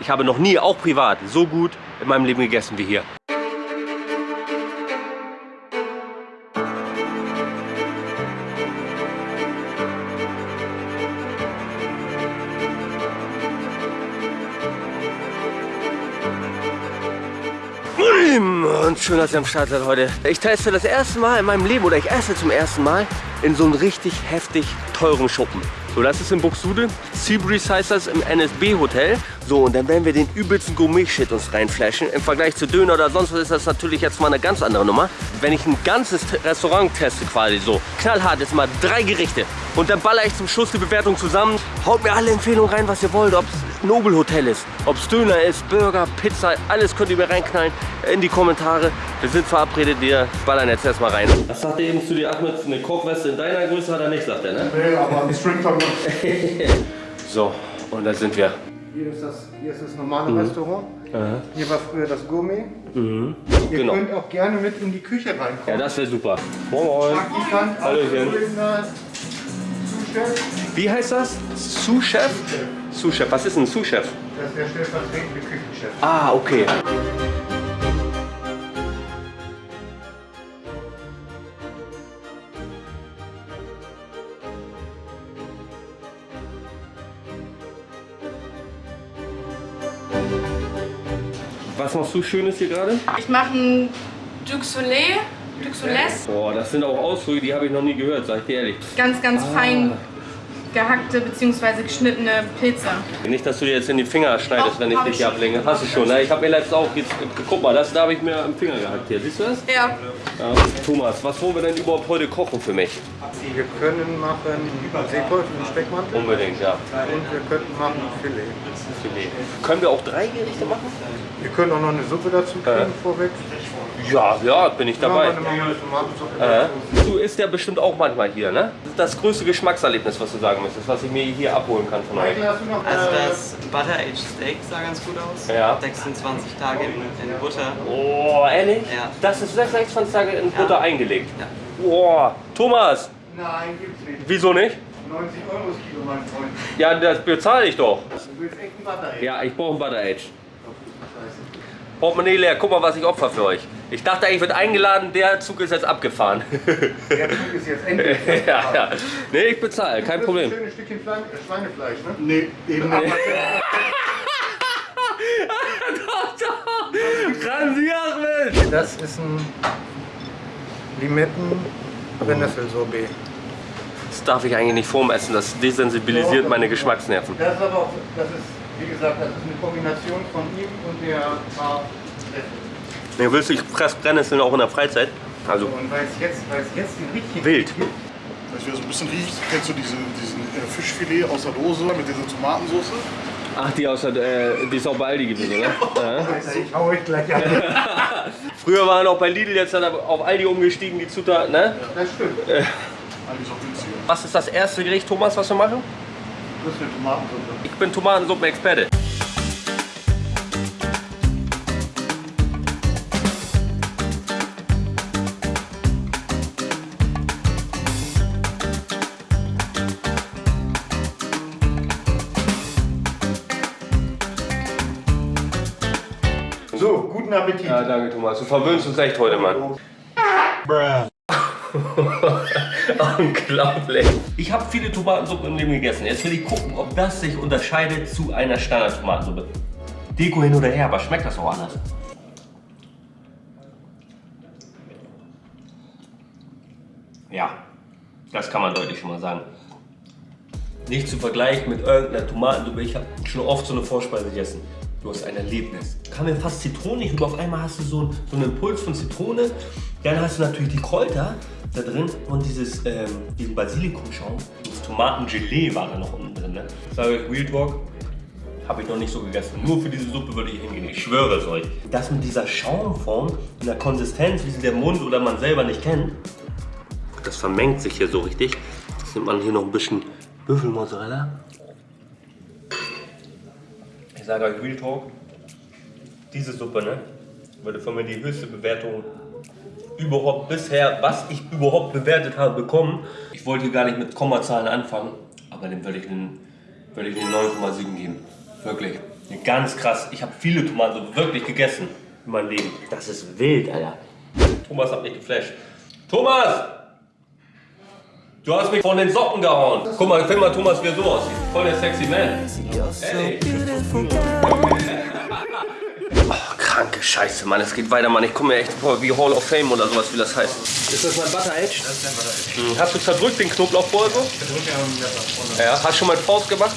Ich habe noch nie, auch privat, so gut in meinem Leben gegessen wie hier. Und schön, dass ihr am Start seid heute. Ich teste das erste Mal in meinem Leben oder ich esse zum ersten Mal in so einem richtig heftig teuren Schuppen. So, das ist in Buxtehude. Seabreeze heißt das im NSB Hotel. So, und dann werden wir den übelsten Gourmet-Shit uns reinflashen. Im Vergleich zu Döner oder sonst was ist das natürlich jetzt mal eine ganz andere Nummer. Wenn ich ein ganzes Restaurant teste quasi so, knallhart, ist mal drei Gerichte. Und dann baller ich zum Schluss die Bewertung zusammen. Haut mir alle Empfehlungen rein, was ihr wollt. Ob es Nobel Hotel ist, ob es Döner ist, Burger, Pizza, alles könnt ihr mir reinknallen in die Kommentare. Wir sind verabredet, wir ballern jetzt erstmal rein. Was sagt er eben zu dir, Ahmed? Eine Kochweste in deiner Größe hat er nicht, sagt er, ne? Nee, aber ein Stringtop So, und da sind wir. Hier ist das, hier ist das normale Restaurant. Aha. Hier war früher das Gourmet. Mhm. Ihr Genau. könnt auch gerne mit in die Küche Ja, reinkommen. das wäre super. Moin, moin. Hallöchen. Wie heißt das? Sous-Chef? Sous-Chef. Was ist ein Sous-Chef? Das ist der stellvertretende Küchenchef. Ah, okay. Was machst du Schönes hier gerade? Ich mache ein Duc Soles, Boah, das sind auch Ausdrücke, die habe ich noch nie gehört, sag ich dir ehrlich. ganz, ganz Ah. fein gehackte bzw. geschnittene Pilze. Nicht, dass du dir jetzt in die Finger schneidest, Doch, wenn ich dich ich hier ablenke. Hast du schon, ne? Ich habe mir letztens auch, jetzt, guck mal, das da habe ich mir am Finger gehackt hier. Siehst du das? Ja, Ja. Thomas, was wollen wir denn überhaupt heute kochen für mich? Wir können machen Seeteufel und Speckmantel. Unbedingt, ja. Und wir könnten machen Filet. Filet. Können wir auch drei Gerichte machen? Wir können auch noch eine Suppe dazu kriegen Ja. vorweg. Ja, ja, bin ich dabei. Tomatensuppe Äh, du isst ja bestimmt auch manchmal hier, ne? Das ist das größte Geschmackserlebnis, was du sagen müsstest, was ich mir hier abholen kann von euch. Also äh, das Butter Aged Steak sah ganz gut aus. Ja. 26 Tage in, in Butter. Oh, ehrlich? Ja. Das ist 26 Tage in Ja. Butter eingelegt. Ja. Boah, Thomas, Nein, gibt's nicht. wieso nicht? 90 Euro das Kilo, mein Freund. Ja, das bezahle ich doch. Du willst echt ein Butter, ey. Ja, ich brauche ein Butter Age. Scheiße. Portemonnaie leer, guck mal, was ich opfer für euch. Ich dachte, ich wird eingeladen, der Zug ist jetzt abgefahren. Der Zug ist jetzt endlich. ja, ja. Nee, ich bezahle, kein Das Problem. ist ein schönes Stückchen Fleisch, äh, Schweinefleisch, ne? Nee, eben nicht. Ransi Ahmed! Das ist ein Limetten Brennnesselsorbet. Das darf ich eigentlich nicht vorm Essen, das desensibilisiert meine Geschmacksnerven. Das ist aber auch, das ist, wie gesagt, das ist eine Kombination von ihm und der Paar Nee, willst du, ich fress Brennnesseln auch in der Freizeit? Also Und weil es jetzt, weil es jetzt den richtigen Wild. gibt, Weißt du, wie das ein bisschen riecht? Kennst du diesen, diesen äh, Fischfilet aus der Dose mit dieser Tomatensauce? Ach, die, aus der, äh, die ist auch bei Aldi gewesen, oder? Ja. Alter, ich hau euch gleich an. Früher waren auch bei Lidl, jetzt hat er auf Aldi umgestiegen, die Zutaten, ne? Das stimmt. Eigentlich auch günstiger. Was ist das erste Gericht, Thomas, was wir machen? Das ist eine Tomatensuppe. Ich bin Tomatensuppen-Experte. Thomas. Du verwöhnst uns echt heute, Mann. Unglaublich. Ich habe viele Tomatensuppen im Leben gegessen. Jetzt will ich gucken, ob das sich unterscheidet zu einer Standard-Tomatensuppe. Deko hin oder her, aber schmeckt das auch anders? Ja, das kann man deutlich schon mal sagen. Nicht zu vergleichen mit irgendeiner Tomatensuppe. Ich habe schon oft so eine Vorspeise gegessen. Du hast ein Erlebnis. Kam mir fast zitronig rüber. Auf einmal hast du so, einen- so einen Impuls von Zitrone. Dann hast du natürlich die Kräuter da drin und dieses, ähm, diesen Basilikumschaum. Das Tomatengelee war da noch unten drin. Ne? Sage ich Real Talk, habe ich noch nicht so gegessen. Nur für diese Suppe würde ich hingehen. Ich schwöre es euch. Das mit dieser Schaumform, in der Konsistenz, wie sie der Mund oder man selber nicht kennt, das vermengt sich hier so richtig. Jetzt nimmt man hier noch ein bisschen Büffelmozzarella. Ich sage euch Real Talk, diese Suppe ne, würde von mir die höchste Bewertung überhaupt bisher, was ich überhaupt bewertet habe, bekommen. Ich wollte hier gar nicht mit Kommazahlen anfangen, aber dem würde ich einen, würde ich einen 9,7 geben. Wirklich. Ganz krass. Ich habe viele Tomaten wirklich gegessen in meinem Leben. Das ist wild, Alter. Thomas hat mich geflasht. Thomas! Du hast mich von den Socken gehauen. Guck mal, film mal Thomas, wie er so aussieht. Voll der sexy Man. Ey. Oh, kranke Scheiße, Mann. Es geht weiter, Mann. Ich komme mir echt vor wie Hall of Fame oder sowas, wie das heißt. Ist das mein Butter Edge? Das ist dein Butter Edge. Hm. Hast du zerdrückt den Knoblauch vorher so? Ja, hast du schon mal Faust gemacht?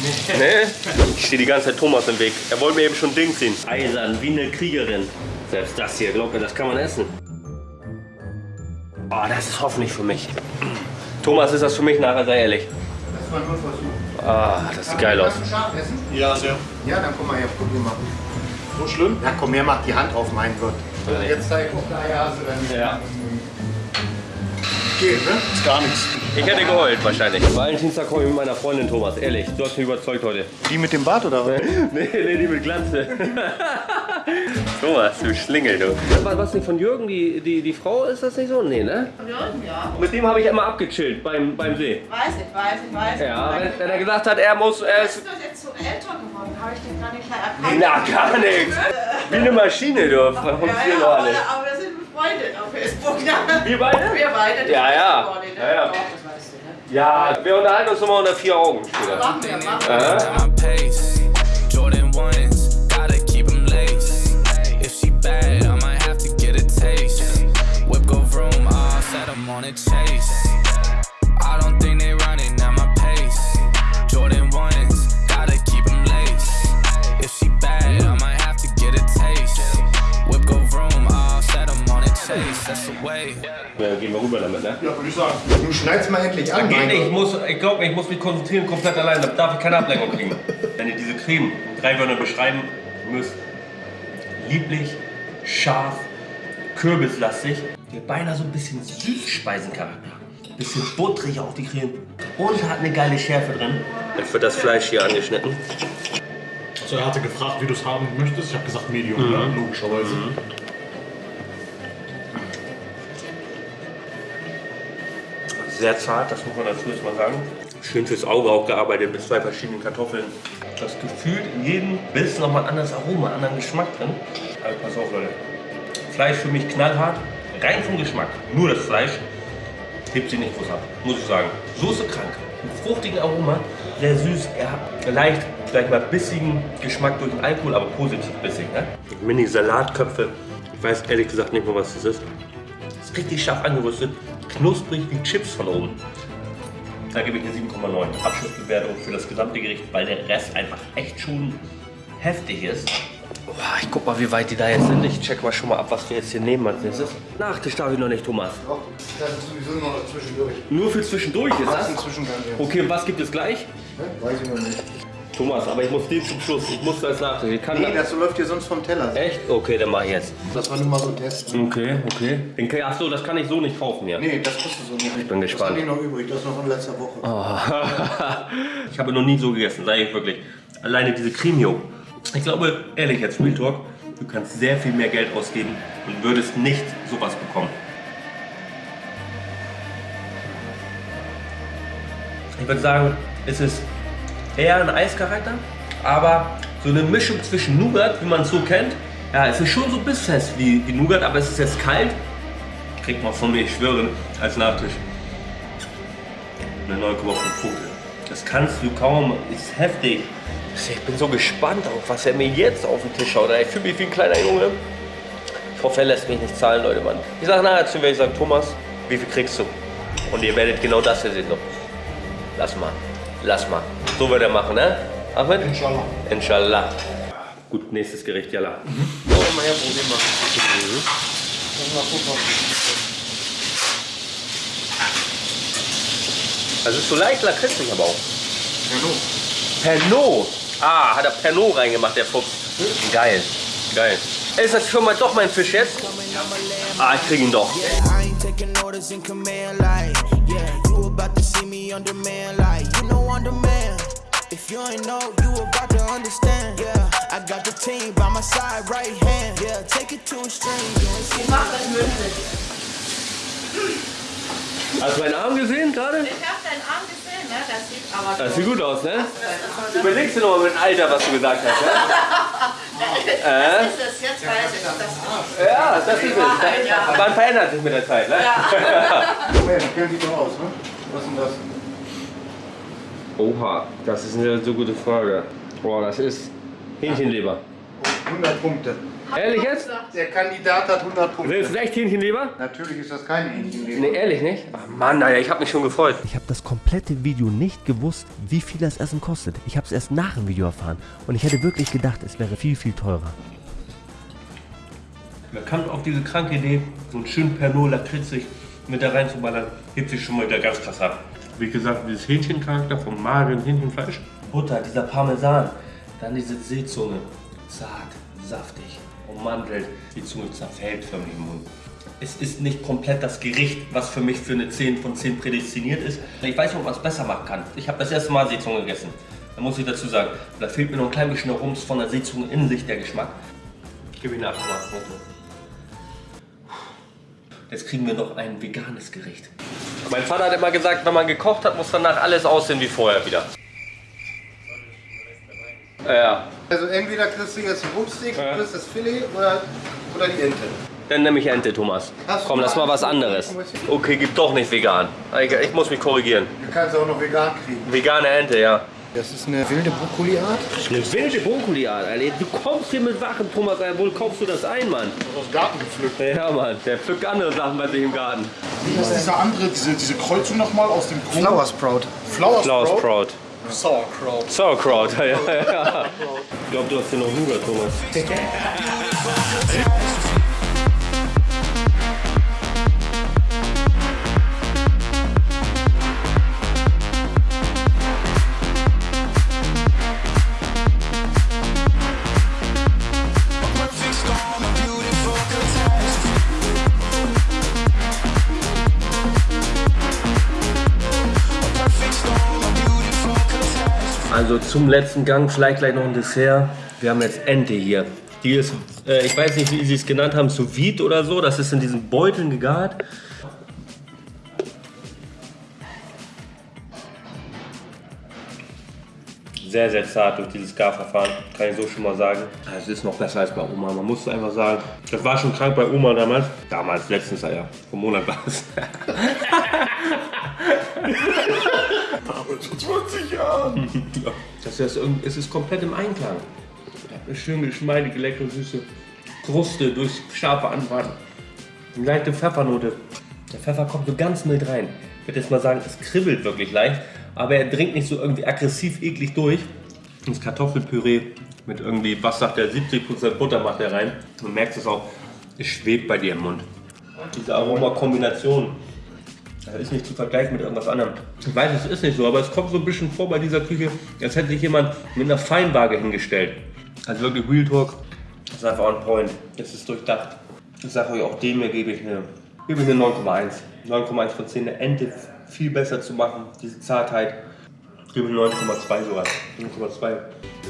Nee. nee? Ich stehe die ganze Zeit Thomas im Weg. Er wollte mir eben schon Ding ziehen. Eisern, wie eine Kriegerin. Selbst das hier, glaub mir, das kann man essen. Oh, das ist hoffentlich für mich. Thomas, ist das für mich nachher, sei ehrlich. Das ist mein Grundversuch. Ah, das sieht geil aus. Kannst du scharf essen? Ja, sehr. Ja, dann komm mal her, probier mal. So schlimm? Ja, komm her, mach die Hand auf mein Gott. Jetzt zeig auf der Eierhase dann. Ja. Geht, ne? Ist gar nichts. Ich hätte geheult wahrscheinlich. Valentinstag komme ich mit meiner Freundin Thomas, ehrlich. Du hast mich überzeugt heute. Die mit dem Bart oder was? nee, nee, die mit Glanze. Thomas, du Schlingel, du. Was, was nicht von Jürgen, die, die, die Frau, ist das nicht so? Nee, ne? Jürgen, ja. Mit dem habe ich immer abgechillt beim, beim See. Weiß ich, weiß ich, weiß ich. Ja, wenn, wenn er gesagt hat, er muss... Er Du ist, bist doch jetzt so älter geworden, habe ich den gar nicht mehr erkannt. na, gar nichts. Wie eine Maschine, du. Von Ja, ja, aber, aber wir sind befreundet auf Facebook. Ne? Wir beide? Wir beide. Ja, ja. ne? Ja, ja. Ne? Ja, wir unterhalten uns immer unter vier Augen später. Machen wir, machen wir. Aha. Set, I'm on a chase. I don't think they running at my pace. Jordan ones, gotta keep 'em laced. If she bad, I might have to get a taste. Whip go vroom, all set, I'm on a chase. That's the way. Ja, gehen wir rüber damit, ne? Ja, würde ich sagen. Du schneidest mal endlich an, Geht nicht, ich muss, ich glaube, ich muss mich konzentrieren komplett allein, da darf ich keine Ablenkung kriegen. Wenn ihr diese Creme in drei Wörter beschreiben müsst, lieblich, scharf, kürbislastig, die hat beinahe so ein bisschen Süßspeisencharakter. Bisschen butterig auf die Creme und hat eine geile Schärfe drin. Jetzt wird das Fleisch hier angeschnitten. Also er hatte gefragt, wie du es haben möchtest. Ich habe gesagt Medium, ne? logischerweise. Sehr zart, das muss man dazu jetzt mal sagen. Schön fürs Auge auch gearbeitet mit zwei verschiedenen Kartoffeln. Das gefühlt in jedem Biss nochmal ein anderes Aroma, einen anderen Geschmack drin. Also pass auf Leute. Fleisch für mich knallhart, rein vom Geschmack. Nur das Fleisch hebt sie nicht groß ab, muss ich sagen. Soße krank, mit fruchtigen Aroma, sehr süß. Er hat leicht, vielleicht mal bissigen Geschmack durch den Alkohol, aber positiv bissig. Ne? Mini-Salatköpfe. Ich weiß ehrlich gesagt nicht mehr, was das ist. Ist richtig scharf angerüstet, knusprig wie Chips von oben. Da gebe ich eine 7,9. Abschlussbewertung für das gesamte Gericht, weil der Rest einfach echt schon heftig ist. Ich guck mal, wie weit die da jetzt sind. Ich check mal schon mal ab, was wir jetzt hier nehmen als nächstes. Nachtisch darf ich noch nicht, Thomas. Doch, Das ist sowieso noch zwischendurch. Nur für zwischendurch ist Das das? ist. Okay, und was gibt es gleich? Weiß ich noch nicht. Thomas, aber ich muss den zum Schluss. Ich muss das Nachtisch. Ich kann Nee, das läuft hier sonst vom Teller. Echt? Okay, dann mach ich jetzt. Das war nur mal so testen. Okay, okay. Den, kann- ach so, das kann ich so nicht kaufen hier. Nee, das kostet so nicht. Ich bin gespannt. Das habe ich noch übrig, das ist noch von letzter Woche. Ich habe noch nie so gegessen, sage ich wirklich. Alleine diese Cremio. Ich glaube, ehrlich jetzt, Real Talk, du kannst sehr viel mehr Geld ausgeben und würdest nicht sowas bekommen. Ich würde sagen, es ist eher ein Eischarakter, aber so eine Mischung zwischen Nougat, wie man es so kennt. Ja, es ist schon so bissfest wie, wie Nougat, aber es ist jetzt kalt. Kriegt man von mir, ich schwöre, als Nachtisch eine 9,5 Punkte. Das kannst du kaum, ist heftig. Ich bin so gespannt auf, was er mir jetzt auf den Tisch haut. Ich fühle mich wie ein kleiner Junge. Ich hoffe, er lässt mich nicht zahlen, Leute, Mann. Ich sage nachher zu mir, ich sage, Thomas, wie viel kriegst du? Und ihr werdet genau das hier sehen. So. Lass mal, lass mal. So wird er machen, ne? Ahmed? Inshallah. Inshallah. Gut, nächstes Gericht, Jalla. Komm mal her, probier mal. Lass mal gucken. Also ist so leicht lakritzig aber auch. Hallo. Pernod. Ah, hat er Pernod reingemacht, der Fuchs. Geil, geil. Ist das schon mal doch mein Fisch jetzt? Ah, ich krieg ihn doch. I ain't taking orders in command, like, yeah, you about to see me on demand, like, you know I'm the man. If you ain't know, you about to understand, yeah. I got the team by my side, right hand, yeah. Take it to a string, you ain't seen Mach das mündlich. Hast du meinen Arm gesehen gerade? Ich habe deinen Arm gesehen, ne? Das sieht aber Das sieht gut aus, ne? Überlegst du nochmal mit dem Alter, was du gesagt hast, ne? Das ist es, jetzt weiß ich das. Ja, das ist es. Man verändert sich mit der Zeit, ne? Moment, kennt die doch aus, ne? Was ist denn das? Oha, das ist eine so gute Frage. Boah, das ist Hähnchenleber. 100 Punkte. Ehrlich jetzt? Der Kandidat hat 100 Willst Punkte. du echt Hähnchenleber? Natürlich ist das kein Hähnchenleber. Nee, ehrlich nicht? Ach Mann, Alter, ich hab mich schon gefreut. Ich habe das komplette Video nicht gewusst, wie viel das Essen kostet. Ich habe es erst nach dem Video erfahren. Und ich hätte wirklich gedacht, es wäre viel, viel teurer. Man kann auf diese kranke Idee, so einen schönen Pernod lakritzig mit da reinzuballern, hebt sich schon mal wieder ganz krass ab. Wie gesagt, dieses Hähnchencharakter vom mageren Hähnchenfleisch. Butter, dieser Parmesan, dann diese Seezunge. Zart, saftig, ummantelt. Die Zunge zerfällt förmlich im Mund. Es ist nicht komplett das Gericht, was für mich für eine 10 von 10 prädestiniert ist. Ich weiß nicht, ob man es besser machen kann. Ich habe das erste Mal Seezunge gegessen. Da muss ich dazu sagen, da fehlt mir noch ein klein bisschen Rums von der Seezunge in sich, der Geschmack. Gib ihn 8 Jetzt kriegen wir noch ein veganes Gericht. Mein Vater hat immer gesagt, wenn man gekocht hat, muss danach alles aussehen wie vorher wieder. Ja, Also entweder kriegst du jetzt ein Rumpsteak, du kriegst das Filet oder, oder die Ente. dann nehme ich Ente, Thomas. Hast Komm, lass mal was anderes. Okay, gibt doch nicht vegan. Ich, ich muss mich korrigieren. Du kannst auch noch vegan kriegen. Vegane Ente, ja. Das ist eine wilde Brokkoli-Art. Eine wilde Brokkoli-Art, Alter. Du kommst hier mit Wachen, Thomas. Alter. Wo kaufst du das ein, Mann? Aus dem Garten gepflückt. Ja, Mann. Der pflückt andere Sachen bei sich im Garten. Wie ist dieser andere, diese, diese Kreuzung nochmal aus dem Kuchen? Flower Sprout. Flower Sprout? Sauerkraut. Sauerkraut, ja, ja, ja. Ich glaube, du hast hier noch Nougat, Thomas. Also zum letzten Gang vielleicht gleich noch ein Dessert. Wir haben jetzt Ente hier. Die ist, äh, ich weiß nicht, wie sie es genannt haben, sous vide oder so. Das ist in diesen Beuteln gegart. Sehr, sehr zart durch dieses Garverfahren, kann ich so schon mal sagen. Es ist noch besser als bei Oma, man muss einfach sagen. Das war schon krank bei Oma damals. Damals, letztens, ja, vor Monat war es. Aber zu 20 Jahren. Ja, Das ist, irgend- es ist komplett im Einklang. Eine schön geschmeidige, leckere, süße Kruste durch scharfe Anbraten. Eine leichte Pfeffernote. Der Pfeffer kommt so ganz mild rein. Ich würde jetzt mal sagen, es kribbelt wirklich leicht, aber er dringt nicht so irgendwie aggressiv eklig durch. Das Kartoffelpüree mit irgendwie, was sagt er, 70% Butter macht er rein. Man merkt es auch, es schwebt bei dir im Mund. Diese Aromakombination, das ist nicht zu vergleichen mit irgendwas anderem. Ich weiß, es ist nicht so, aber es kommt so ein bisschen vor bei dieser Küche, als hätte sich jemand mit einer Feinwaage hingestellt. Also wirklich Real Talk, das ist einfach on point. Es ist durchdacht. Ich sage euch, auch dem hier gebe ich eine, gebe eine 9,1. 9,1 von 10. Eine Ente viel besser zu machen, diese Zartheit. Gebe ich eine 9,2 sogar. 9,2.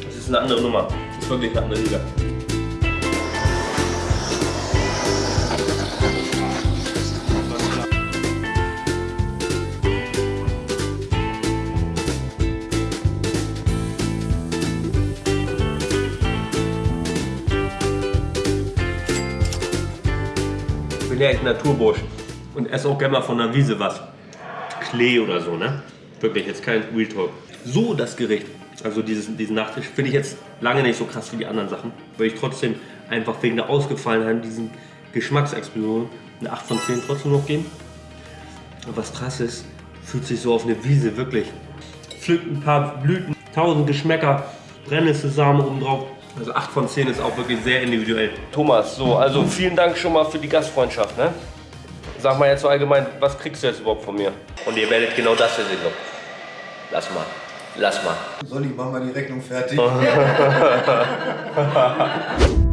Das ist eine andere Nummer. Das ist wirklich eine andere Liga. Ich ja echt Naturbursch und esse auch gerne mal von der Wiese was. Klee oder so, ne? Wirklich, jetzt kein Real Talk. So das Gericht, also dieses, diesen Nachtisch, finde ich jetzt lange nicht so krass wie die anderen Sachen. Weil ich trotzdem einfach wegen der Ausgefallenheit, diesen Geschmacksexplosion, eine 8 von 10 trotzdem noch geben. Und was krass ist, fühlt sich so auf eine Wiese wirklich. Pflückt ein paar Blüten, tausend Geschmäcker, Brennnesselsamen oben drauf. Also 8 von 10 ist auch wirklich sehr individuell. Thomas, so, also vielen Dank schon mal für die Gastfreundschaft, ne? Sag mal jetzt so allgemein, was kriegst du jetzt überhaupt von mir? Und ihr werdet genau das hier sehen. Lass mal, lass mal. Sonny, mach mal die Rechnung fertig.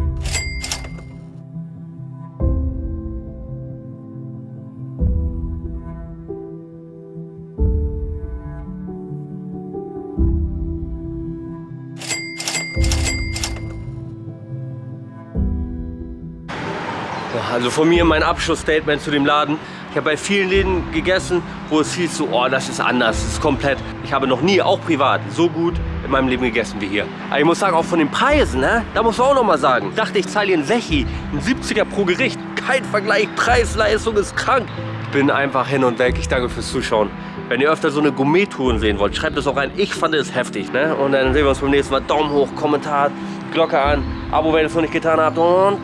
von mir mein Abschlussstatement zu dem Laden. Ich habe bei vielen Läden gegessen, wo es hieß so, oh, das ist anders, das ist komplett. Ich habe noch nie, auch privat, so gut in meinem Leben gegessen wie hier. Aber ich muss sagen, auch von den Preisen, ne? da muss man auch noch mal sagen. Ich dachte, ich zahle hier einen Sechi, einen 70er pro Gericht. Kein Vergleich, Preis-Leistung ist krank. Ich bin einfach hin und weg. Ich danke fürs Zuschauen. Wenn ihr öfter so eine Gourmet-Touren sehen wollt, schreibt es auch rein. Ich fand es heftig. Ne? Und dann sehen wir uns beim nächsten Mal. Daumen hoch, Kommentar, Glocke an, Abo, wenn ihr es noch nicht getan habt. Und